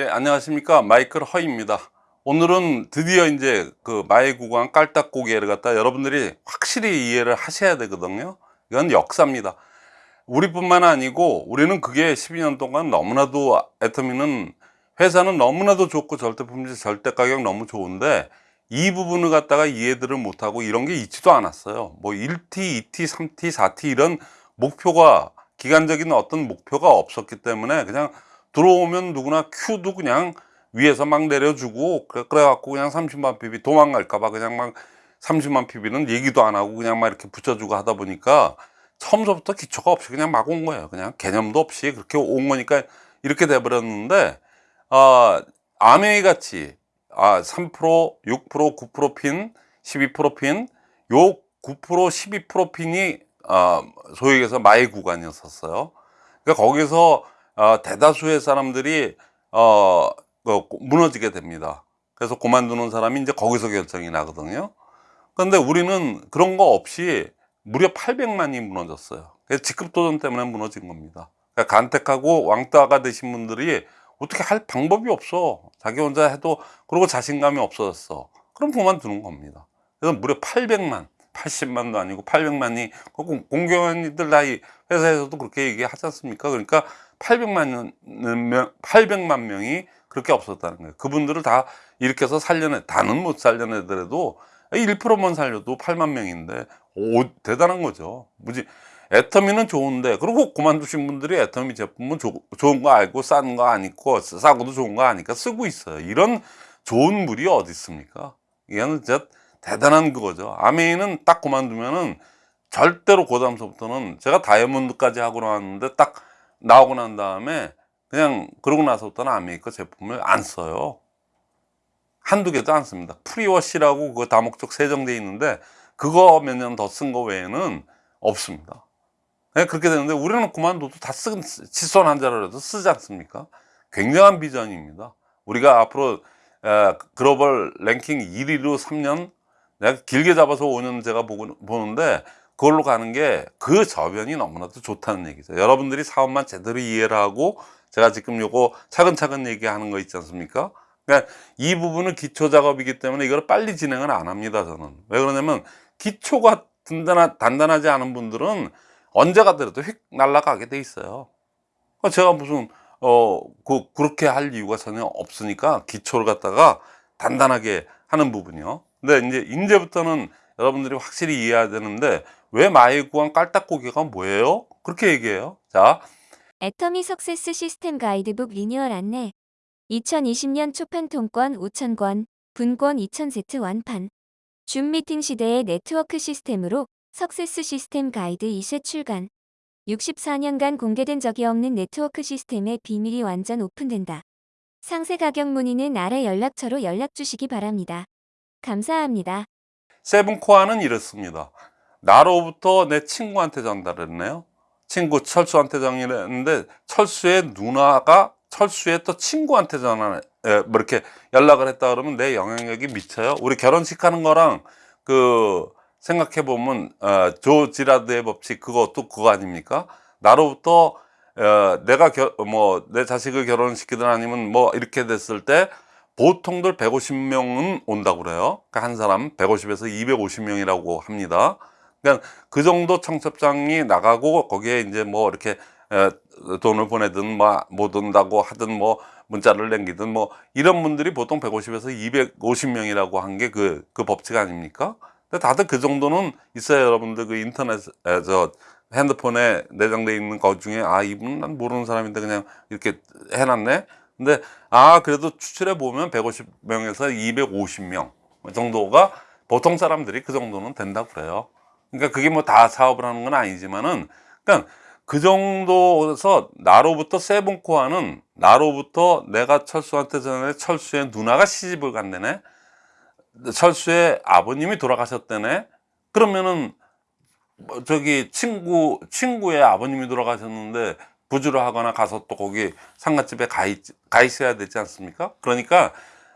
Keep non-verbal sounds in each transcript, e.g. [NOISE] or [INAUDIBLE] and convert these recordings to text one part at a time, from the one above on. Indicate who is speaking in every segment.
Speaker 1: 예, 안녕하십니까. 마이클 허입니다. 오늘은 드디어 이제 그 마의 구간 깔딱고개를 갖다 여러분들이 확실히 이해를 하셔야 되거든요. 이건 역사입니다. 우리뿐만 아니고 우리는 그게 12년 동안 너무나도 애터미는 회사는 너무나도 좋고 절대 품질 절대 가격 너무 좋은데 이 부분을 갖다가 이해들을 못하고 이런 게 있지도 않았어요. 뭐 1T, 2T, 3T, 4T 이런 목표가 기간적인 어떤 목표가 없었기 때문에 그냥 들어오면 누구나 큐도 그냥 위에서 막 내려주고 그래, 그래갖고 그냥 30만 PB 도망갈까봐 그냥 막 30만 PB는 얘기도 안 하고 그냥 막 이렇게 붙여주고 하다 보니까 처음서부터 기초가 없이 그냥 막 온 거예요. 그냥 개념도 없이 그렇게 온 거니까 이렇게 돼버렸는데, 아, 아메이 같이, 아, 3%, 6%, 9% 핀, 12% 핀, 요 9%, 12% 핀이, 아, 소위 얘기해서 마의 구간이었었어요. 그러니까 거기서 어, 대다수의 사람들이 어, 그 무너지게 됩니다. 그래서 그만두는 사람이 이제 거기서 결정이 나거든요. 그런데 우리는 그런 거 없이 무려 800만이 무너졌어요. 그래서 직급도전 때문에 무너진 겁니다. 그러니까 간택하고 왕따가 되신 분들이 어떻게 할 방법이 없어. 자기 혼자 해도 그리고 자신감이 없어졌어. 그럼 그만두는 겁니다. 그래서 무려 800만, 80만도 아니고 800만이 공경원이들 나이 회사에서도 그렇게 얘기하지 않습니까? 그러니까 800만 명, 800만 명이 그렇게 없었다는 거예요. 그분들을 다 일으켜서 살려내, 다는 못 살려내더라도 1%만 살려도 8만 명인데, 오, 대단한 거죠. 무지, 애터미는 좋은데, 그리고 그만두신 분들이 애터미 제품은 조, 좋은 거 알고 싼 거 아니고, 싸고도 좋은 거 아니까 쓰고 있어요. 이런 좋은 물이 어디 있습니까? 이거는 진짜 대단한 그거죠. 암웨이는 딱 그만두면은 절대로 그 다음서부터는 제가 다이아몬드까지 하고 나왔는데 딱 나오고 난 다음에 그냥 그러고 나서부터는 암웨이 제품을 안 써요. 한두 개도 안 씁니다. 프리워시라고 그거 다목적 세정제 있는데 그거 몇 년 더 쓴 거 외에는 없습니다. 네, 그렇게 되는데 우리는 그만둬도 다 쓰, 칫솔 한 자루라도 쓰지 않습니까? 굉장한 비전입니다. 우리가 앞으로 에, 글로벌 랭킹 1위로 3년 내가 길게 잡아서 5년 제가 보고, 보는데 그걸로 가는 게 그 저변이 너무나도 좋다는 얘기죠. 여러분들이 사업만 제대로 이해를 하고 제가 지금 요거 차근차근 얘기하는 거 있지 않습니까? 그러니까 이 부분은 기초 작업이기 때문에 이걸 빨리 진행을 안 합니다. 저는 왜 그러냐면 기초가 든단하, 단단하지 않은 분들은 언제 가더라도 휙 날아가게 돼 있어요. 그러니까 제가 무슨 어 그, 그렇게 할 이유가 전혀 없으니까 기초를 갖다가 단단하게 하는 부분이요. 근데 이제 이제부터는 여러분들이 확실히 이해해야 되는데 왜 마이구한 깔딱고기가 뭐예요? 그렇게 얘기해요. 자,
Speaker 2: 애터미 석세스 시스템 가이드북 리뉴얼 안내 2020년 초판 통권 5,000권, 분권 2,000세트 완판 줌 미팅 시대의 네트워크 시스템으로 success 시스템 가이드 2쇄 출간 64년간 공개된 적이 없는 네트워크 시스템의 비밀이 완전 오픈된다. 상세 가격 문의는 아래 연락처로 연락 주시기 바랍니다. 감사합니다.
Speaker 1: seven core는 이렇습니다. 나로부터 내 친구한테 전달했네요. 친구 철수한테 전달했는데 철수의 누나가 철수의 또 친구한테 전화 에, 뭐 이렇게 연락을 했다 그러면 내 영향력이 미쳐요. 우리 결혼식 하는 거랑 그 생각해 보면 어, 조 지라드의 법칙 그것도 그거 아닙니까? 나로부터 어, 내가 뭐 내 자식을 결혼시키든 아니면 뭐 이렇게 됐을 때 보통들 150명은 온다고 그래요. 그러니까 한 사람 150에서 250명이라고 합니다. 그러니까 그 정도 청첩장이 나가고 거기에 이제 뭐 이렇게 돈을 보내든 뭐못 온다고 하든 뭐 문자를 남기든 뭐 이런 분들이 보통 150에서 250명이라고 한 게 그그 법칙 아닙니까? 근데 다들 그 정도는 있어요 여러분들. 그 인터넷저 핸드폰에 내장돼 있는 것 중에 아 이분은 난 모르는 사람인데 그냥 이렇게 해놨네? 근데 아 그래도 추출해 보면 150명에서 250명 정도가 보통 사람들이 그 정도는 된다고 그래요 그러니까 그게 뭐 다 사업을 하는 건 아니지만은 그러니까 그 정도에서 나로부터 세븐코아는 나로부터 내가 철수한테 전에 철수의 누나가 시집을 간다네. 철수의 아버님이 돌아가셨다네. 그러면은 뭐 저기 친구 친구의 아버님이 돌아가셨는데 부주를 하거나 가서 또 거기 상가집에 가, 있, 가 있어야 되지 않습니까? 그러니까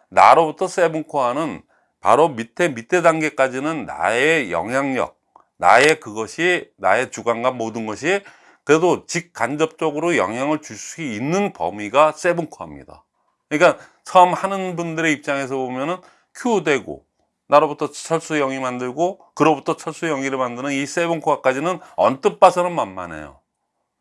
Speaker 1: 나로부터 세븐코아는 바로 밑에 밑에 단계까지는 나의 영향력 나의 그것이 나의 주관과 모든 것이 그래도 직간접적으로 영향을 줄 수 있는 범위가 세븐코어입니다 그러니까 처음 하는 분들의 입장에서 보면은 Q 되고 나로부터 철수 영이 만들고 그로부터 철수 영이를 만드는 이 세븐 코어까지는 언뜻 봐서는 만만해요.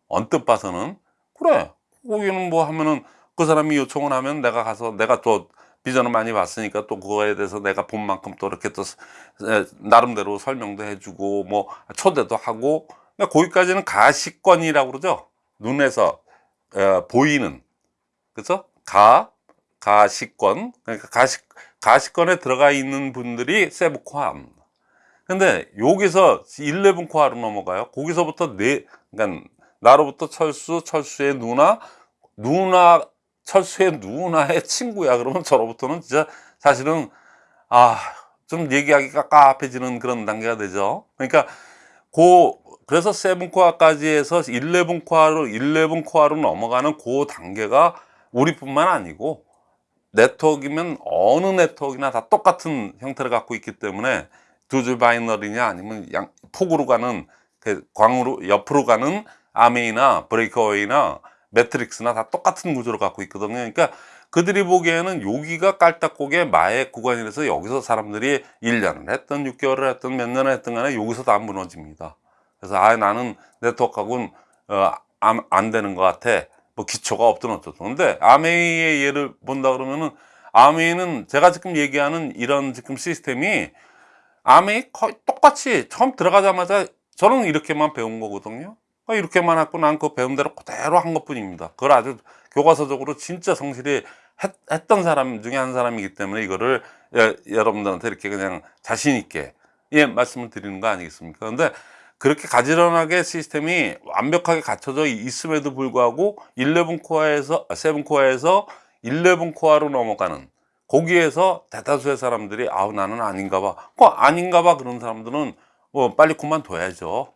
Speaker 1: 언뜻 봐서는 그래 거기는 뭐 하면은 그 사람이 요청을 하면 내가 가서 내가 또 비전을 많이 봤으니까 또 그거에 대해서 내가 본 만큼 또 이렇게 또 에, 나름대로 설명도 해주고 뭐 초대도 하고 그러니까 거기까지는 가시권이라고 그러죠 눈에서 어, 보이는 그래서 가 가시권 그러니까 가시 가시권에 들어가 있는 분들이 세브코아입니다. 근데 여기서 11 코아로 넘어가요. 거기서부터 네 그러니까 나로부터 철수 철수의 누나 누나 철수의 누나의 친구야. 그러면 저로부터는 진짜 사실은 아 좀 얘기하기가 깝깝해지는 그런 단계가 되죠. 그러니까 고 그래서 seven core까지 해서 11 core로 11 core로 넘어가는 그 단계가 우리뿐만 아니고 네트워크이면 어느 네트워크나 다 똑같은 형태를 갖고 있기 때문에 두 줄 binary냐 아니면 양 폭으로 가는 그 광으로 옆으로 가는 암웨이나 breakaway나 매트릭스나 다 똑같은 구조를 갖고 있거든요. 그러니까 그들이 보기에는 여기가 깔딱고개 마의 구간이라서 여기서 사람들이 1년을 했던 6개월을 했던 몇 년을 했던 간에 여기서 다 무너집니다. 그래서 아 나는 네트워크하고는 어, 안, 안 되는 것 같아. 뭐 기초가 없든 어쩌든. 근데 암웨이의 예를 본다 그러면은 아메이는 제가 지금 얘기하는 이런 지금 시스템이 아메이 거의 똑같이 처음 들어가자마자 저는 이렇게만 배운 거거든요. 아, 이렇게만 했고 난 그 배운 대로 그대로 한 것 뿐입니다. 그걸 아주 교과서적으로 진짜 성실히 했, 던 사람 중에 한 사람이기 때문에 이거를 여, 여러분들한테 이렇게 그냥 자신 있게 예 말씀을 드리는 거 아니겠습니까? 그런데 그렇게 가지런하게 시스템이 완벽하게 갖춰져 있음에도 불구하고 11 코어에서 7 코어에서 11 코어로 넘어가는 거기에서 대다수의 사람들이 아우 나는 아닌가 봐. 그 아닌가 봐 그런 사람들은 어, 빨리 그만둬야죠.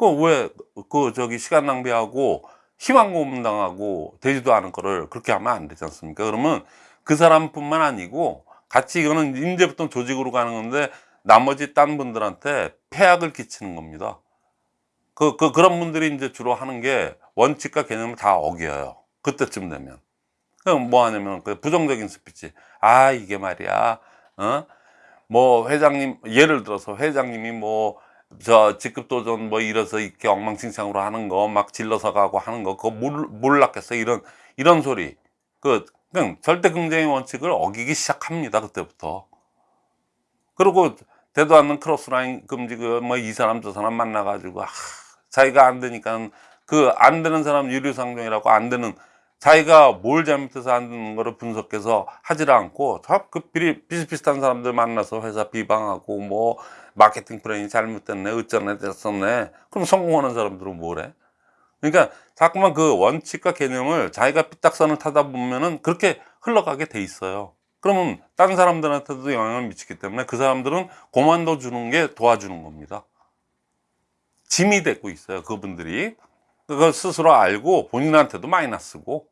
Speaker 1: 그 왜 그 저기 시간 낭비하고 희망 고문당하고 되지도 않은 거를 그렇게 하면 안 되지 않습니까? 그러면 그 사람뿐만 아니고 같이 이거는 이제부터 조직으로 가는 건데 나머지 딴 분들한테 폐악을 끼치는 겁니다. 그, 그, 그런 분들이 이제 주로 하는 게 원칙과 개념을 다 어겨요. 그때쯤 되면. 그럼 뭐 하냐면 그 부정적인 스피치. 아, 이게 말이야. 어? 뭐 회장님, 예를 들어서 회장님이 뭐 저 직급 도전 뭐 이래서 이렇게 엉망진창으로 하는 거 막 질러서 가고 하는 거 그거 몰, 몰랐겠어. 이런 이런 소리. 그 그냥 절대 긍정의 원칙을 어기기 시작합니다 그때부터. 그리고 되도 않는 crossline 금지 그뭐이 사람 저 사람 만나 가지고 아, 자기가 안 되니까 그 안 되는 사람 유류상종이라고 안 되는 자기가 뭘 잘못해서 안 되는 거를 분석해서 하지를 않고 그 비슷비슷한 사람들 만나서 회사 비방하고 뭐 마케팅 플랜이 잘못됐네 어쩌네 됐었네. 그럼 성공하는 사람들은 뭐래? 그러니까 자꾸만 그 원칙과 개념을 자기가 삐딱선을 타다 보면은 그렇게 흘러가게 돼 있어요. 그러면 다른 사람들한테도 영향을 미치기 때문에 그 사람들은 고만둬 주는 게 도와주는 겁니다. 짐이 되고 있어요 그분들이. 그걸 스스로 알고 본인한테도 마이너스고.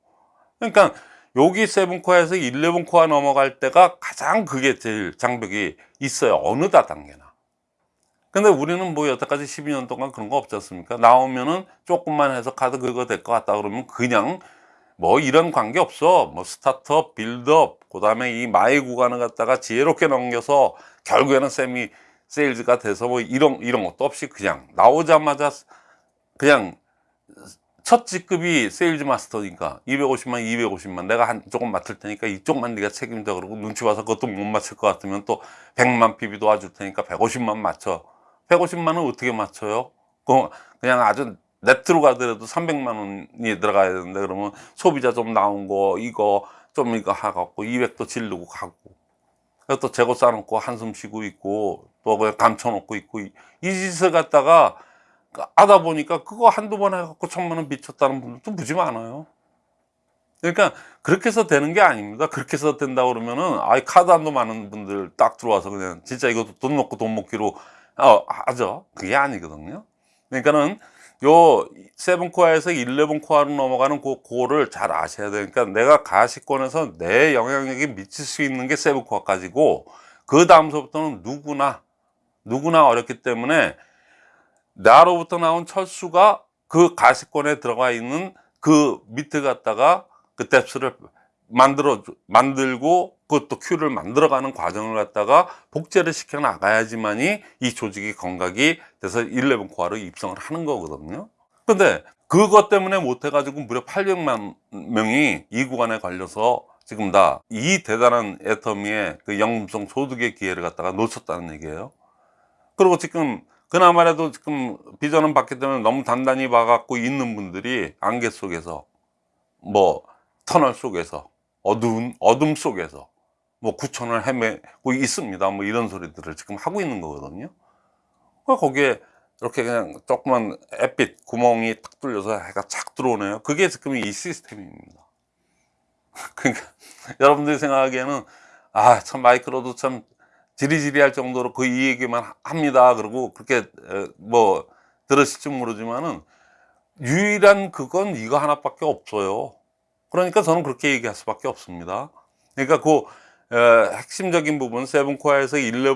Speaker 1: 그러니까 여기 seven core에서 11 core 넘어갈 때가 가장 그게 제일 장벽이 있어요 어느 다단계나 근데 우리는 뭐 여태까지 12년 동안 그런 거 없지 않습니까? 나오면은 조금만 해서 카드 그거 될것 같다 그러면 그냥 뭐 이런 관계 없어. 뭐 start-up build-up 그 다음에 이 마의 구간을 갖다가 지혜롭게 넘겨서 결국에는 세미 세일즈가 돼서 뭐 이런 이런 것도 없이 그냥 나오자마자 그냥 첫 직급이 세일즈 마스터니까 250만 250만 내가 한 조금 맡을 테니까 이쪽만 네가 책임져 그러고 눈치 봐서 그것도 못 맞출 것 같으면 또 100만 PB 도 와줄 테니까 150만 맞춰 150만은 어떻게 맞춰요? 그 그냥 아주 네트로 가더라도 300만 원이 들어가야 되는데 그러면 소비자 좀 나온 거 이거 좀 이거 하갖고 200도 지르고 가고. 또 재고 쌓아놓고 한숨 쉬고 있고 또 그냥 감춰놓고 있고. 이, 이 짓을 갖다가 하다 보니까 그거 한두 번 해갖고 천만 원 미쳤다는 분들도 무지 많아요. 그러니까 그렇게 해서 되는 게 아닙니다. 그렇게 해서 된다 그러면은 아이 카드 한도 많은 분들 딱 들어와서 그냥 진짜 이것도 돈 놓고 돈 먹기로 어, 하죠. 그게 아니거든요. 그러니까는 요 세븐코어에서 11코어로 넘어가는 그 고를 잘 아셔야 되니까 내가 가시권에서 내 영향력이 미칠 수 있는 게 세븐코어까지고 그 다음서부터는 누구나 누구나 어렵기 때문에 나로부터 나온 철수가 그 가시권에 들어가 있는 그 밑에 갖다가 그 뎁스를 만들어 만들고 그것도 큐를 만들어가는 과정을 갖다가 복제를 시켜 나가야지만이 이 조직이 건강이 돼서 11 코어로 입성을 하는 거거든요. 근데 그것 때문에 못 해가지고 무려 800만 명이 이 구간에 걸려서 지금 다 이 대단한 애터미의 그 영음성 소득의 기회를 갖다가 놓쳤다는 얘기예요. 그리고 지금 그나마라도 지금 비전은 받기 때문에 너무 단단히 봐갖고 있는 분들이 안개 속에서 뭐 터널 속에서 어두운 어둠 속에서 뭐 구천을 헤매고 있습니다. 뭐 이런 소리들을 지금 하고 있는 거거든요. 그 거기에 이렇게 그냥 조그만 햇빛 구멍이 탁 뚫려서 해가 착 들어오네요. 그게 지금 이 시스템입니다. [LAUGHS] 그러니까 여러분들이 생각하기에는 아 참 마이크로도 참 지리지리할 정도로 그 이 얘기만 합니다. 그리고 그렇게 에, 뭐 들으실지 모르지만은 유일한 그건 이거 하나밖에 없어요. 그러니까 저는 그렇게 얘기할 수밖에 없습니다. 그러니까 그 에, 핵심적인 부분 세븐코어에서 11,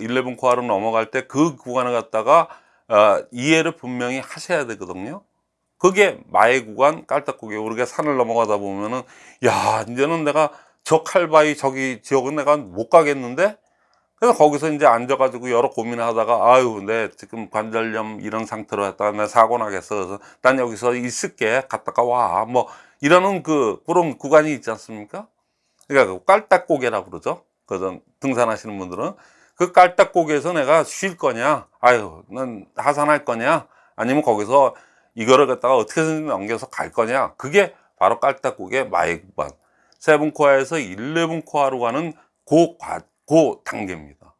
Speaker 1: 11 코어로 넘어갈 때 그 구간을 갖다가 어, 이해를 분명히 하셔야 되거든요. 그게 마의 구간 깔딱고개 우리가 산을 넘어가다 보면은 야 이제는 내가 저 칼바위 저기 지역은 내가 못 가겠는데 그래서 거기서 이제 앉아가지고 여러 고민을 하다가 아유 내 지금 관절염 이런 상태로 했다가 내 사고 나겠어 그래서 난 여기서 있을게 갔다가 와뭐 이러는 그 그런 구간이 있지 않습니까? 그러니까 그 깔딱고개라고 그러죠. 그 등산하시는 분들은. 그 깔딱고개에서 내가 쉴 거냐? 아유 난 하산할 거냐? 아니면 거기서 이거를 갖다가 어떻게든 넘겨서 갈 거냐? 그게 바로 깔딱고개 마의 구간 세븐코어에서 11코어로 가는 그, 과, 그 단계입니다.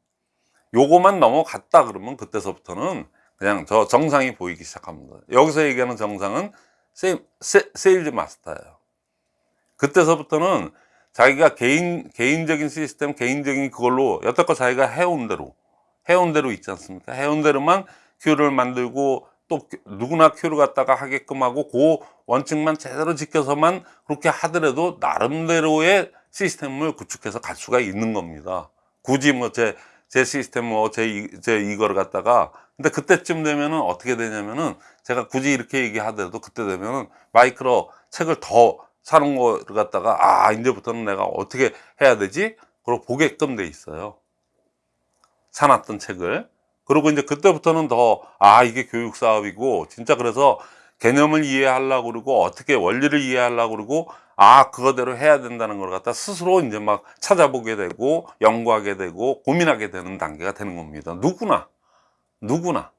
Speaker 1: 요거만 넘어갔다 그러면 그때서부터는 그냥 저 정상이 보이기 시작합니다. 여기서 얘기하는 정상은 세, 세, 세일즈 마스터예요 그때서부터는 자기가 개인, 개인적인 시스템, 개인적인 그걸로 여태껏 자기가 해온 대로, 해온 대로 있지 않습니까? 해온 대로만 큐를 만들고 또 누구나 큐를 갖다가 하게끔 하고 그 원칙만 제대로 지켜서만 그렇게 하더라도 나름대로의 시스템을 구축해서 갈 수가 있는 겁니다. 굳이 뭐 제, 제 시스템 뭐 제, 제 이거를 갖다가 근데 그때쯤 되면은 어떻게 되냐면은 제가 굳이 이렇게 얘기하더라도 그때 되면은 마이크로 책을 더 사는 거를 갖다가 아 이제부터는 내가 어떻게 해야 되지? 그리고 보게끔 돼 있어요. 사놨던 책을. 그리고 이제 그때부터는 더 아 이게 교육 사업이고 진짜 그래서 개념을 이해하려고 그러고 어떻게 원리를 이해하려고 그러고 아 그거대로 해야 된다는 걸 갖다 스스로 이제 막 찾아보게 되고 연구하게 되고 고민하게 되는 단계가 되는 겁니다. 누구나 누구나.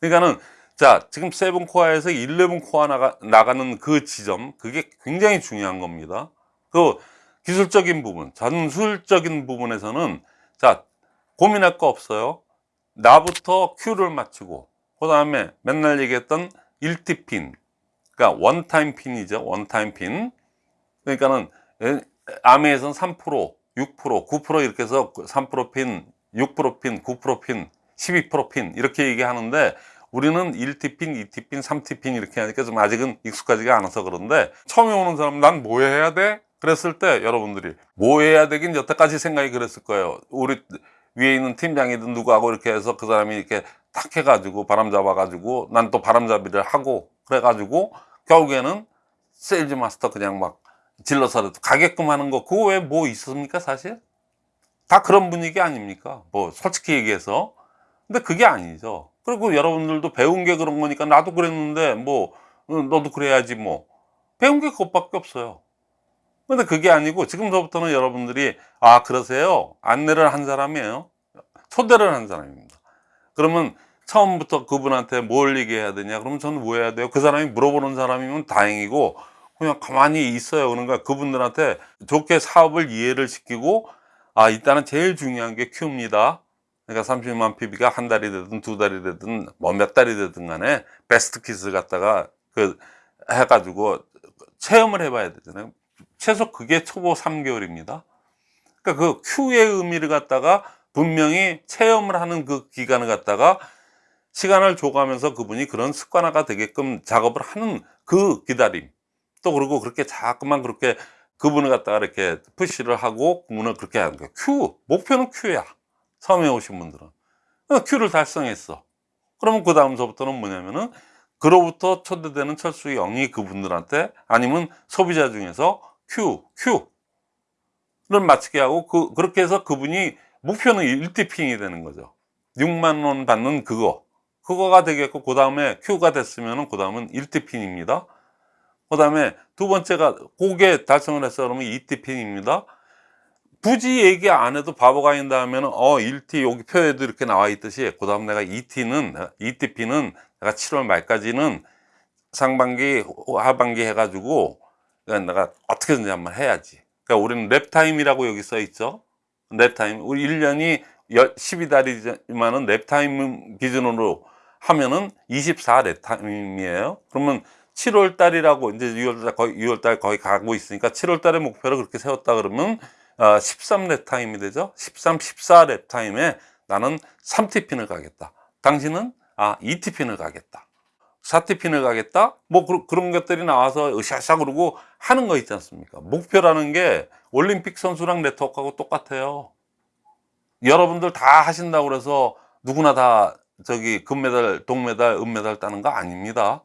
Speaker 1: 그러니까는 자 지금 seven core에서 11 core 나가, 나가는 그 지점 그게 굉장히 중요한 겁니다. 그 기술적인 부분, 전술적인 부분에서는 자 고민할 거 없어요. 나부터 큐를 맞추고 그 다음에 맨날 얘기했던 1티 핀 그러니까 one time pin이죠 one time pin 그러니까는 암웨이에서는 3% 6% 9% 이렇게 해서 3%핀 6% pin 9% pin 12% pin 이렇게 얘기하는데 우리는 1T pin, 2T pin, 3T pin 이렇게 하니까 좀 아직은 익숙하지가 않아서 그런데 처음에 오는 사람 난 뭐 해야 돼? 그랬을 때 여러분들이 뭐 해야 되긴 여태까지 생각이 그랬을 거예요 우리 위에 있는 팀장이든 누구하고 이렇게 해서 그 사람이 이렇게 탁 해가지고 바람 잡아가지고 난 또 바람잡이를 하고 그래가지고 결국에는 세일즈 마스터 그냥 막 질러서라도 가게끔 하는 거 그거 왜 뭐 있습니까 사실? 다 그런 분위기 아닙니까? 뭐 솔직히 얘기해서 근데 그게 아니죠. 그리고 여러분들도 배운 게 그런 거니까 나도 그랬는데 뭐 어, 너도 그래야지 뭐. 배운 게 그것밖에 없어요. 근데 그게 아니고 지금서부터는 여러분들이 아 그러세요? 안내를 한 사람이에요? 초대를 한 사람입니다. 그러면 처음부터 그분한테 뭘 얘기해야 되냐? 그러면 저는 뭐 해야 돼요? 그 사람이 물어보는 사람이면 다행이고 그냥 가만히 있어요. 그러니까 그분들한테 좋게 사업을 이해를 시키고 아 일단은 제일 중요한 게 큐입니다 그러니까 30만 PB가 한 달이 되든 두 달이 되든 뭐 몇 달이 되든 간에 베스트 킷을 갖다가 그 해가지고 체험을 해봐야 되잖아요 최소 그게 초보 3개월입니다. 그러니까 그 Q의 의미를 갖다가 분명히 체험을 하는 그 기간을 갖다가 시간을 줘가면서 그분이 그런 습관화가 되게끔 작업을 하는 그 기다림. 또 그리고 그렇게 자꾸만 그렇게 그분을 갖다가 이렇게 푸시를 하고 그분을 그렇게 하는 거예요. Q. 목표는 Q야. 처음에 오신 분들은. Q를 달성했어. 그러면 그 다음서부터는 뭐냐면은 그로부터 초대되는 철수 영이 그분들한테 아니면 소비자 중에서 Q, Q를 맞추게 하고 그, 그렇게 해서 그분이 목표는 1티핑이 되는 거죠. 6만 원 받는 그거. 그거가 되겠고 그 다음에 Q가 됐으면 그 다음은 1티핑입니다. 그 다음에 두 번째가 고게 달성을 했어 그러면 2T pin입니다. 굳이 얘기 안 해도 바보가 아닌다 하면은 어 1T 여기 표에도 이렇게 나와 있듯이 그 다음 내가 2T는 2T pin은 내가 7월 말까지는 상반기 하반기 해가지고 그러니까 내가 어떻게든지 한번 해야지. 그러니까 우리는 lap time이라고 여기 써 있죠? lap time. 우리 1년이 12달이지만은 lap time 기준으로 하면은 24 랩타임이에요. 그러면 7월 달이라고 이제 6월 달 거의 6월 달 거의 가고 있으니까 7월 달에 목표를 그렇게 세웠다 그러면 어, 13 랩타임이 되죠? 13, 14 랩타임에 나는 3TP를 가겠다. 당신은 아 2TP를 가겠다. 4TP를 가겠다? 뭐 그, 런 것들이 나와서 으쌰으쌰 그러고 하는 거 있지 않습니까? 목표라는 게 올림픽 선수랑 네트워크하고 똑같아요. 여러분들 다 하신다고 그래서 누구나 다 저기 금메달 동메달 은메달 따는 거 아닙니다.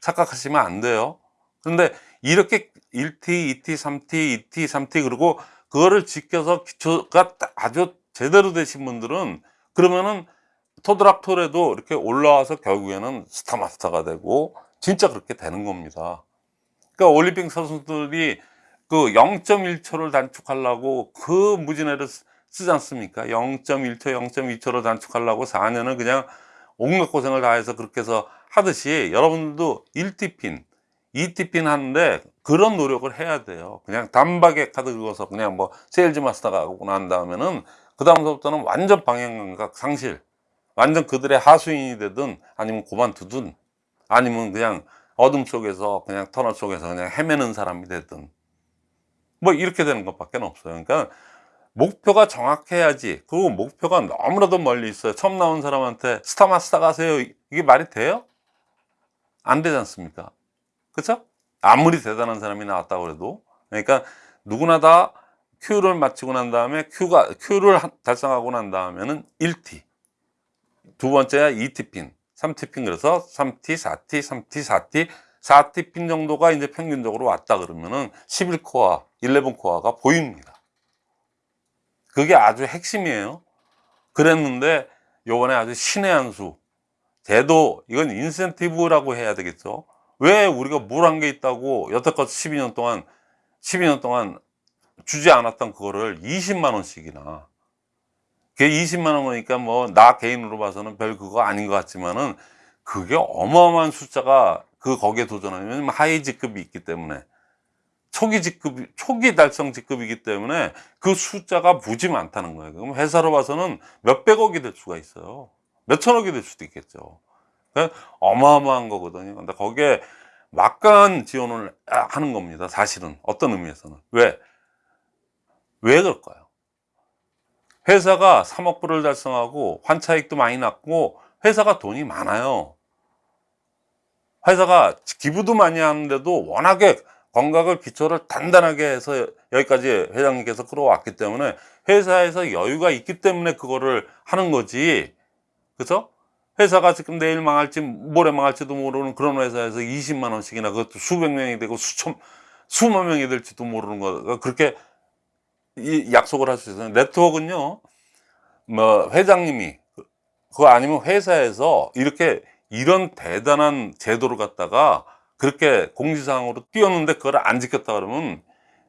Speaker 1: 착각하시면 안 돼요. 그런데 이렇게 1T, 2T, 3T, 2T, 3T 그리고 그거를 지켜서 기초가 아주 제대로 되신 분들은 그러면은 토드락토레도 이렇게 올라와서 결국에는 스타마스터가 되고 진짜 그렇게 되는 겁니다. 그러니까 올림픽 선수들이 그 0.1초를 단축하려고 그 무진 애를 쓰- 쓰지 않습니까? 0.1초, 0.2초를 단축하려고 4년을 그냥 온갖 고생을 다해서 그렇게 해서 하듯이 여러분들도 1TP, 2TP 하는데 그런 노력을 해야 돼요. 그냥 단박에 카드 긁어서 그냥 뭐 세일즈 마스터가 하고 난 다음에는 그 다음부터는 완전 방향감각 상실. 완전 그들의 하수인이 되든 아니면 고만두든 아니면 그냥 어둠 속에서 그냥 터널 속에서 그냥 헤매는 사람이 되든 뭐 이렇게 되는 것밖에 없어요. 그러니까 목표가 정확해야지. 그리고 목표가 너무나도 멀리 있어요. 처음 나온 사람한테 스타마스터 가세요. 이게 말이 돼요? 안 되지 않습니까? 그쵸? 아무리 대단한 사람이 나왔다고 해도. 그러니까 누구나 다 Q를 마치고 난 다음에 Q가, Q를 한- 달성하고 난 다음에는 1T. 두 번째가 2T핀, 3T핀 그래서 3T, 4T, 3T, 4T, 4T핀 정도가 이제 평균적으로 왔다 그러면은 11코어, 11코어가 보입니다. 그게 아주 핵심이에요. 그랬는데 요번에 아주 신의 한 수. 제도 이건 인센티브라고 해야 되겠죠. 왜 우리가 뭘 한 게 있다고 여태껏 12년 동안 12년 동안 주지 않았던 그거를 20만 원씩이나 그게 20만 원이니까 뭐 나 개인으로 봐서는 별 그거 아닌 것 같지만은 그게 어마어마한 숫자가 그 거기에 도전하면 하위 직급이 있기 때문에 초기 직급 초기 달성 직급이기 때문에 그 숫자가 무지 많다는 거예요. 그럼 회사로 봐서는 몇백억이 될 수가 있어요. 몇천억이 될 수도 있겠죠. 그러니까 어마어마한 거거든요. 근데 거기에 막강한 지원을 하는 겁니다. 사실은 어떤 의미에서는 왜? 왜 그럴까요? 회사가 3억 불을 달성하고 환차익도 많이 났고 회사가 돈이 많아요. 회사가 기부도 많이 하는데도 워낙에 건강을 기초를 단단하게 해서 여기까지 회장님께서 끌어왔기 때문에 회사에서 여유가 있기 때문에 그거를 하는 거지. 그죠? 회사가 지금 내일 망할지 모레 망할지도 모르는 그런 회사에서 20만 원씩이나 그것도 수백 명이 되고 수천 수만 명이 될지도 모르는 거 그렇게 이 약속을 할 수 있어요. 네트워크는요, 뭐, 회장님이, 그거 아니면 회사에서 이렇게 이런 대단한 제도를 갖다가 그렇게 공지사항으로 띄웠는데 그걸 안 지켰다 그러면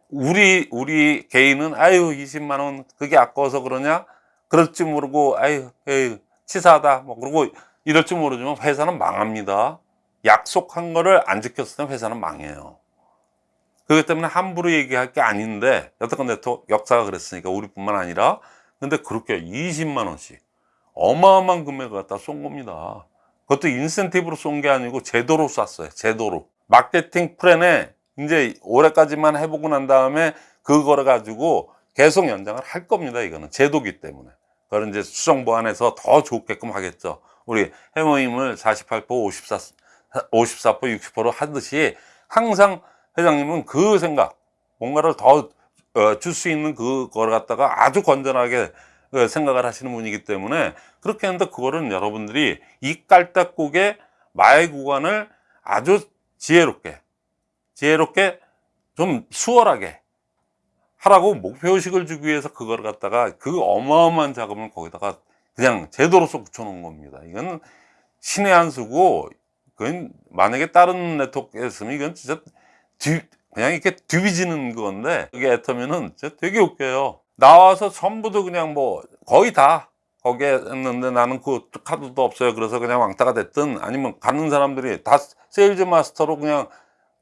Speaker 1: 우리, 우리 개인은 아유, 20만 원 그게 아까워서 그러냐? 그럴지 모르고, 아유, 에이, 치사하다. 뭐, 그러고 이럴 줄 모르지만 회사는 망합니다. 약속한 거를 안 지켰을 때 회사는 망해요. 그렇기 때문에 함부로 얘기할 게 아닌데 여태껏 네트워크 역사가 그랬으니까 우리뿐만 아니라 근데 그렇게 20만 원씩 어마어마한 금액을 갖다 쏜 겁니다 그것도 인센티브로 쏜 게 아니고 제도로 쐈어요 제도로 마케팅 플랜에 이제 올해까지만 해보고 난 다음에 그거를 가지고 계속 연장을 할 겁니다 이거는 제도기 때문에 그걸 이제 수정 보완해서 더 좋게끔 하겠죠. 우리 해모임을 48% 54, 54% 60% 하듯이 항상 회장님은 그 생각, 뭔가를 더 줄 수 있는 그걸 갖다가 아주 건전하게 어, 생각을 하시는 분이기 때문에 그렇게 했는데 그거는 여러분들이 이 깔딱국의 마의 구간을 아주 지혜롭게, 지혜롭게 좀 수월하게 하라고 목표의식을 주기 위해서 그걸 갖다가 그 어마어마한 자금을 거기다가 그냥 제도로서 붙여놓은 겁니다. 이건 신의 한 수고, 그건 만약에 다른 네트워크였으면 이건 진짜 뒤, 그냥 이렇게 뒤비지는 건데, 이게 애터미는 진짜 되게 웃겨요. 나와서 전부도 그냥 뭐 거의 다 거기에 했는데 나는 그 카드도 없어요. 그래서 그냥 왕따가 됐든 아니면 가는 사람들이 다 세일즈 마스터로 그냥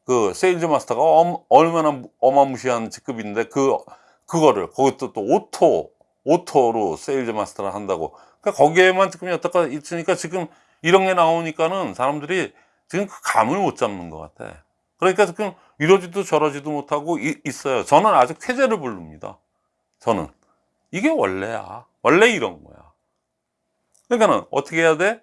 Speaker 1: 그 세일즈 마스터가 엄- 얼마나 어마무시한 직급인데 그 그거를 거기도 또 오토 오토로 세일즈 마스터를 한다고. 그러니까 거기에만 지금 여태까 있으니까 지금 이런 게 나오니까는 사람들이 지금 그 감을 못 잡는 것 같아. 그러니까 지금 이러지도 저러지도 못하고 이- 있어요. 저는 아주 쾌재를 부릅니다. 저는. 이게 원래야. 원래 이런 거야. 그러니까는 어떻게 해야 돼?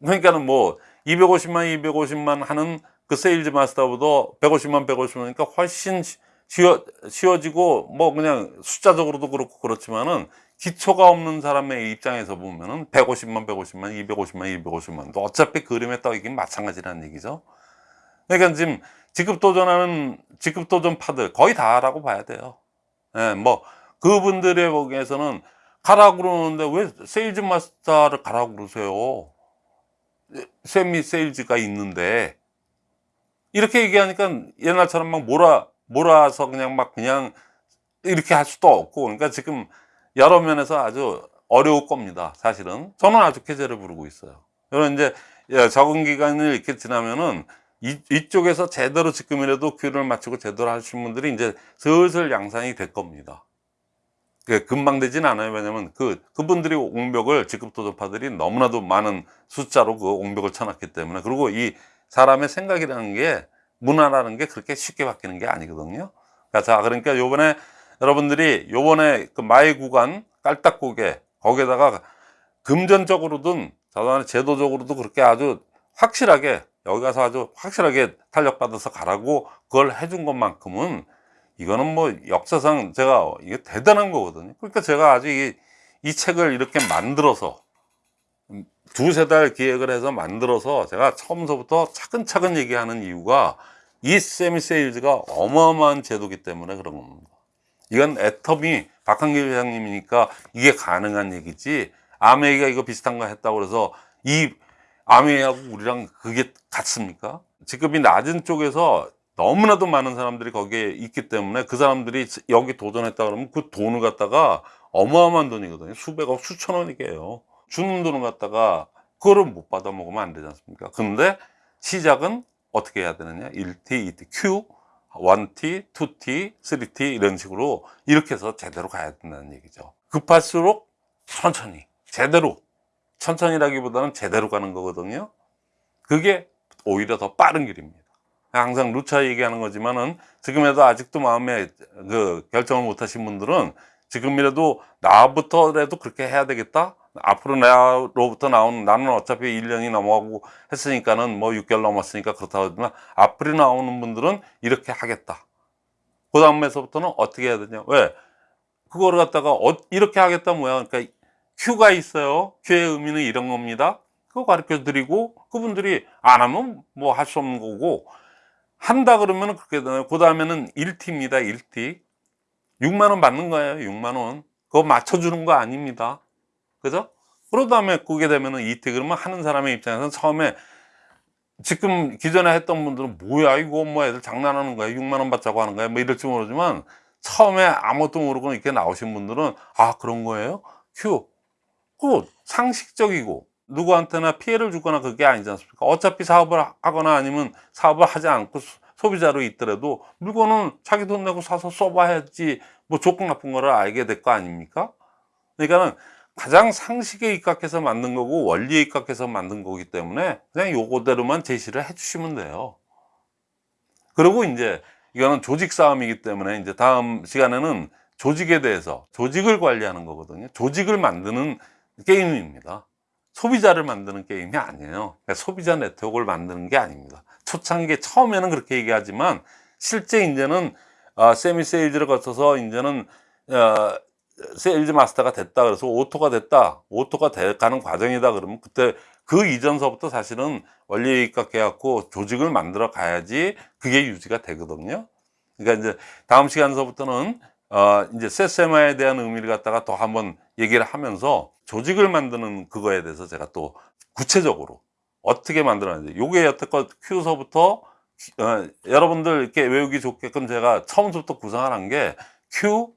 Speaker 1: 그러니까는 뭐 250만 250만 하는 그 세일즈 마스터보다 150만 150만이니까 훨씬 쉬- 쉬워, 쉬워지고 뭐 그냥 숫자적으로도 그렇고 그렇지만은 기초가 없는 사람의 입장에서 보면은 150만 150만 250만 250만 또 어차피 그림에 떠있긴 마찬가지라는 얘기죠. 그러니까 지금 직급 도전하는 직급 도전파들 거의 다라고 봐야 돼요. 예, 뭐 그분들의 보기에서는 가라고 그러는데 왜 세일즈 마스터를 가라고 그러세요? 세미 세일즈가 있는데 이렇게 얘기하니까 옛날처럼 막 몰아 몰아서 그냥 막 그냥 이렇게 할 수도 없고 그러니까 지금 여러 면에서 아주 어려울 겁니다 사실은. 저는 아주 쾌재를 부르고 있어요. 이런 이제 예, 적응 기간을 이렇게 지나면은 이, 이쪽에서 제대로 지금이라도 큐를 맞추고 제대로 하신 분들이 이제 슬슬 양산이 될 겁니다. 그 금방 되진 않아요. 왜냐면 그 그분들이 옹벽을 직급 도전파들이 너무나도 많은 숫자로 그 옹벽을 쳐놨기 때문에. 그리고 이 사람의 생각이라는 게 문화라는 게 그렇게 쉽게 바뀌는 게 아니거든요. 자, 자, 그러니까 요번에 여러분들이 요번에 그 마의 구간 깔딱고개 거기에다가 금전적으로든 자동화 제도적으로도 그렇게 아주 확실하게 여기 가서 아주 확실하게 탄력받아서 가라고 그걸 해준 것만큼은 이거는 뭐 역사상 제가 이게 대단한 거거든요. 그러니까 제가 아주 이, 이 책을 이렇게 만들어서 두세 달 기획을 해서 만들어서 제가 처음서부터 차근차근 얘기하는 이유가 이 세미 세일즈가 어마어마한 제도기 때문에 그런 겁니다. 이건 애터미 박한길 회장님이니까 이게 가능한 얘기지 아메이가 이거 비슷한 거 했다고 그래서 이 아메이하고 우리랑 그게 같습니까? 직급이 낮은 쪽에서 너무나도 많은 사람들이 거기에 있기 때문에 그 사람들이 여기 도전했다 그러면 그 돈을 갖다가 어마어마한 돈이거든요. 수백억, 수천억이게요. 주는 돈을 갖다가 그거를 못 받아 먹으면 안 되지 않습니까? 근데 시작은 어떻게 해야 되느냐? 1T, 2T, Q, 1T, 2T, 3T 이런 식으로 이렇게 해서 제대로 가야 된다는 얘기죠. 급할수록 천천히, 제대로. 천천히라기보다는 제대로 가는 거거든요. 그게 오히려 더 빠른 길입니다. 항상 루차 얘기하는 거지만은 지금에도 아직도 마음에 그 결정을 못 하신 분들은 지금이라도 나부터라도 그렇게 해야 되겠다. 앞으로 나로부터 나오는 나는 어차피 1년이 넘어가고 했으니까는 뭐 6개월 넘었으니까 그렇다고 하지만 앞으로 나오는 분들은 이렇게 하겠다. 그 다음에서부터는 어떻게 해야 되냐. 왜? 그거를 갖다가 어, 이렇게 하겠다 뭐야. 그러니까 Q가 있어요. Q의 의미는 이런 겁니다. 그거 가르쳐 드리고 그분들이 안 하면 뭐 할 수 없는 거고 한다 그러면 그렇게 되나요? 그 다음에는 1T입니다. 1T. 6만 원 받는 거예요. 6만 원. 그거 맞춰주는 거 아닙니다. 그죠? 그러 다 음에 그게 되면은 2T 그러면 하는 사람의 입장에서는 처음에 지금 기존에 했던 분들은 뭐야 이거 뭐 애들 장난하는 거야 6만 원 받자고 하는 거야 뭐 이럴지 모르지만 처음에 아무것도 모르고 이렇게 나오신 분들은 아 그런 거예요? 큐. 그 상식적이고 누구한테나 피해를 주거나 그게 아니지 않습니까? 어차피 사업을 하거나 아니면 사업을 하지 않고 소- 소비자로 있더라도 물건은 자기 돈 내고 사서 써봐야지 뭐 좋고 나쁜 거를 알게 될 거 아닙니까? 그러니까는 가장 상식에 입각해서 만든 거고 원리에 입각해서 만든 거기 때문에 그냥 요거대로만 제시를 해 주시면 돼요. 그리고 이제 이거는 조직 싸움이기 때문에 이제 다음 시간에는 조직에 대해서 조직을 관리하는 거거든요. 조직을 만드는 게임입니다. 소비자를 만드는 게임이 아니에요. 그러니까 소비자 네트워크를 만드는 게 아닙니다. 초창기 처음에는 그렇게 얘기하지만 실제 이제는 어, 세미 세일즈를 거쳐서 이제는 어, 세일즈 마스터가 됐다. 그래서 오토가 됐다. 오토가 돼 가는 과정이다. 그러면 그때 그 이전서부터 사실은 원리에 입각해 갖고 조직을 만들어 가야지 그게 유지가 되거든요. 그러니까 이제 다음 시간서부터는 어 이제 세세마에 대한 의미를 갖다가 더 한번 얘기를 하면서 조직을 만드는 그거에 대해서 제가 또 구체적으로 어떻게 만들었는지 요게 여태껏 Q서부터 어, 여러분들 이렇게 외우기 좋게끔 제가 처음부터 구상을 한 게 Q,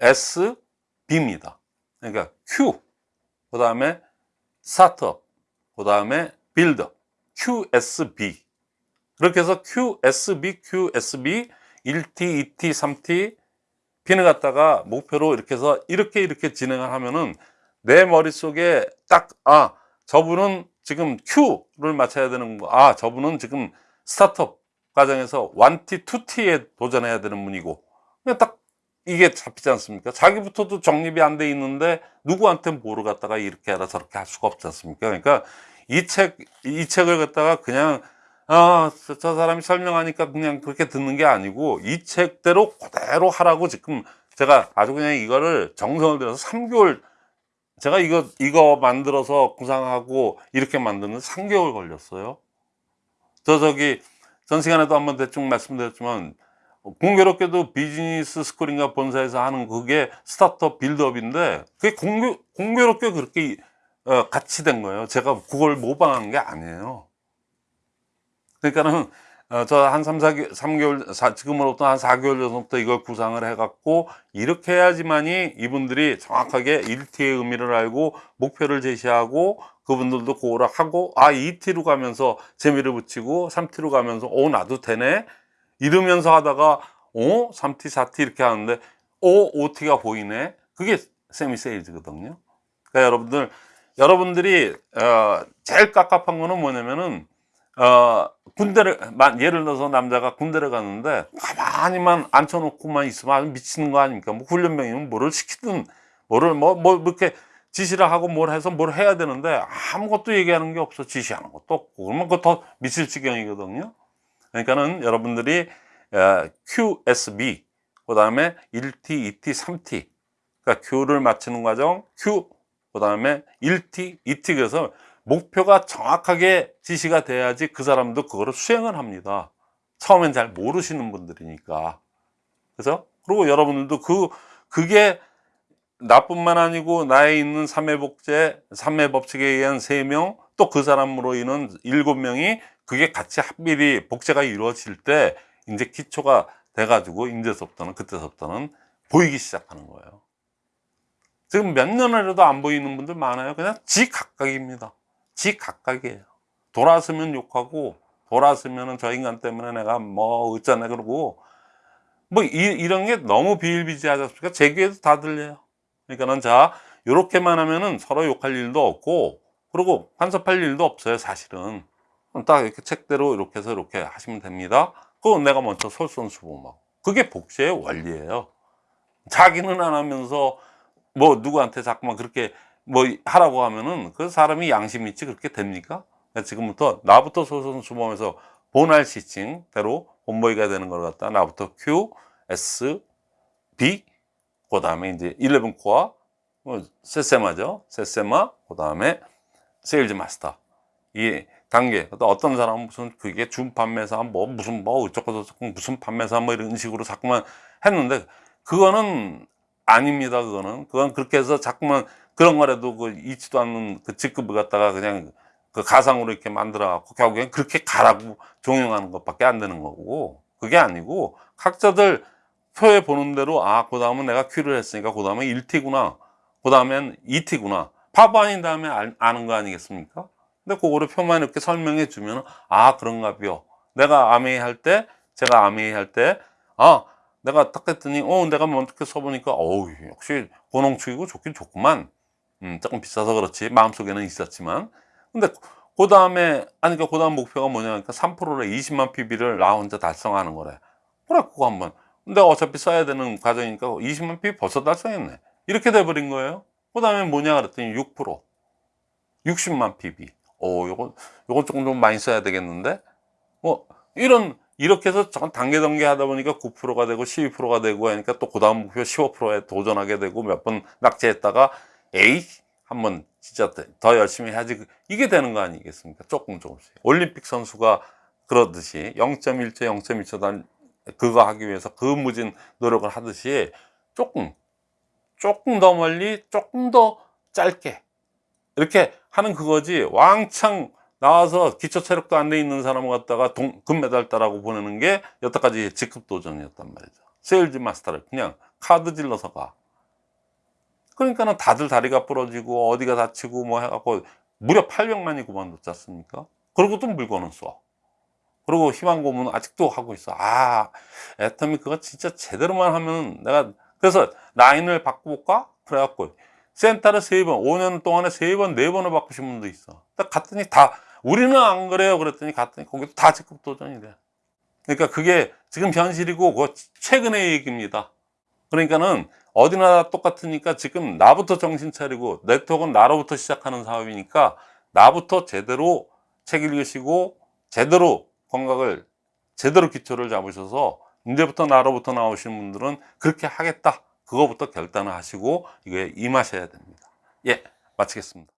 Speaker 1: S, B입니다. 그러니까 Q, 그 다음에 스타트업, 그 다음에 빌드업, QSB. 그렇게 해서 QSB, QSB, 1T, 2T, 3T, B는 갖다가 목표로 이렇게 해서 이렇게 이렇게 진행을 하면은 내 머릿속에 딱, 아, 저분은 지금 Q를 맞춰야 되는 거, 아, 저분은 지금 스타트업 과정에서 1T, 2T에 도전해야 되는 분이고, 그냥 딱 이게 잡히지 않습니까? 자기부터도 정립이 안 돼 있는데 누구한테 뭐를 갖다가 이렇게 하라 저렇게 할 수가 없지 않습니까? 그러니까 이 책, 이 책을 갖다가 그냥 아, 저, 저 사람이 설명하니까 그냥 그렇게 듣는 게 아니고 이 책대로 그대로 하라고 지금 제가 아주 그냥 이거를 정성을 들여서 3개월 제가 이거 이거 만들어서 구상하고 이렇게 만드는 3개월 걸렸어요. 저 저기 전 시간에도 한번 대충 말씀드렸지만 공교롭게도 비즈니스 스쿨인가 본사에서 하는 그게 스타트업 빌드업인데 그게 공교, 공교롭게 그렇게 어, 같이 된 거예요. 제가 그걸 모방한 게 아니에요. 그러니까는 어, 저한 3, 4개월, 3개월, 사, 지금으로부터 한 4개월 전부터 이걸 구상을 해갖고 이렇게 해야지만이 이분들이 정확하게 1T의 의미를 알고 목표를 제시하고 그분들도 그거를 하고 아 2T로 가면서 재미를 붙이고 3T로 가면서 오 나도 되네 이러면서 하다가 어 3T, 4T 이렇게 하는데 오 5T가 보이네 그게 세미 세일즈거든요 그러니까 여러분들 여러분들이 어, 제일 깝깝한 거는 뭐냐면은 어, 군대를, 만- 예를 들어서 남자가 군대를 갔는데, 가만히만 앉혀놓고만 있으면 미치는 거 아닙니까? 뭐 훈련병이면 뭐를 시키든, 뭐를, 뭐, 뭐, 이렇게 지시를 하고 뭘 해서 뭘 해야 되는데, 아무것도 얘기하는 게 없어. 지시하는 것도 없고. 그러면 그거 더 미칠 지경이거든요. 그러니까는 여러분들이 어, QSB, 그 다음에 1T, 2T, 3T. 그러니까 Q를 맞추는 과정, Q, 그 다음에 1T, 2T. 그래서 목표가 정확하게 지시가 돼야지 그 사람도 그거를 수행을 합니다. 처음엔 잘 모르시는 분들이니까. 그래서 그리고 여러분들도 그 그게 나뿐만 아니고 나에 있는 삼회복제, 삼회법칙에 의한 세 명, 또 그 사람으로 인한 일곱 명이 그게 같이 합일이 복제가 이루어질 때 이제 기초가 돼가지고 이제서부터는 그때서부터는 보이기 시작하는 거예요. 지금 몇 년이라도 안 보이는 분들 많아요. 그냥 지 각각입니다. 지 각각이에요. 돌아서면 욕하고 돌아서면은 저 인간 때문에 내가 뭐 어쩌네 그러고 뭐 이, 런게 너무 비일비재하지 않습니까? 제 귀에도 다 들려요. 그러니까는 자 요렇게만 하면은 서로 욕할 일도 없고 그리고 간섭할 일도 없어요 사실은 딱 이렇게 책대로 이렇게 해서 이렇게 하시면 됩니다. 그건 내가 먼저 솔선수범하고 그게 복제의 원리예요. 자기는 안 하면서 뭐 누구한테 자꾸만 그렇게 뭐 하라고 하면은 그 사람이 양심 있지 그렇게 됩니까? 그러니까 지금부터 나부터 솔선수범해서 본할 시칭대로 본보이가 되는 걸 갖다 나부터 Q, S, B 그 다음에 이제 11 코어 뭐 세세마죠. 세세마 그 다음에 세일즈 마스터. 이 단계. 또 어떤 사람은 무슨 그게 준 판매사 뭐 무슨 뭐 어쩌고 저쩌고 무슨 판매사 뭐 이런 식으로 자꾸만 했는데 그거는 아닙니다 그거는. 그건 그렇게 해서 자꾸만 그런 거라도 그 있지도 않는 그 직급을 갖다가 그냥 그 가상으로 이렇게 만들어 갖고 결국엔 그렇게 가라고 종용하는 것밖에 안 되는 거고. 그게 아니고 각자들 표에 보는 대로 아그 다음은 내가 큐를 했으니까 그 다음에 1T구나. 그 다음엔 2T구나. 바보 아닌 다음에 알- 아는 거 아니겠습니까 근데 그거를 표만 이렇게 설명해 주면 아 그런가 벼. 내가 아메이 할 때 제가 아메이 할 때 아 내가 딱 했더니 어 내가 뭐 어떻게 써보니까 어우 역시 고농축이고 좋긴 좋구만. 음 조금 비싸서 그렇지. 마음속에는 있었지만. 근데 그 다음에 아니 그러니까 그 다음 목표가 뭐냐 그러니까 3%래 20만 PB를 나 혼자 달성하는 거래. 그래 그거 한번. 근데 어차피 써야 되는 과정이니까 20만 PB 벌써 달성했네. 이렇게 돼 버린 거예요. 그 다음에 뭐냐 그랬더니 6% 60만 PB 오 요거 요건 조금 좀 많이 써야 되겠는데? 뭐 이런 이렇게 해서 전 단계 단계 하다 보니까 9%가 되고 12%가 되고 하니까 또 그 다음 목표 15%에 도전하게 되고 몇 번 낙제했다가 에이 한번 진짜 더 열심히 해야지. 이게 되는 거 아니겠습니까? 조금 조금씩. 올림픽 선수가 그러듯이 0.1초 0.1초 단 그거 하기 위해서 그 무진 노력을 하듯이 조금 조금 더 멀리 조금 더 짧게 이렇게 하는 그거지 왕창 나와서 기초 체력도 안 돼 있는 사람을 갖다가 동, 금메달 따라고 보내는 게 여태까지 직급 도전이었단 말이죠. 세일즈 마스터를 그냥 카드 질러서 가. 그러니까는 다들 다리가 부러지고 어디가 다치고 뭐 해갖고 무려 800만이 그만뒀지 않습니까? 그리고 또 물건은 써 그리고 희망 고문 아직도 하고 있어. 아 애터미 그거 진짜 제대로만 하면 내가 그래서 라인을 바꿔볼까? 그래갖고 센터를 세 번, 5년 동안에 세 번, 네 번을 바꾸신 분도 있어. 딱 갔더니 다, 우리는 안 그래요. 그랬더니 갔더니 거기도 다 직급 도전이 돼. 그러니까 그게 지금 현실이고, 그 최근의 얘기입니다. 그러니까는 어디나 다 똑같으니까 지금 나부터 정신 차리고, 네트워크는 나로부터 시작하는 사업이니까 나부터 제대로 책 읽으시고, 제대로 건강을, 제대로 기초를 잡으셔서, 이제부터 나로부터 나오시는 분들은 그렇게 하겠다. 그거부터 결단을 하시고 이거에 임하셔야 됩니다. 예, 마치겠습니다.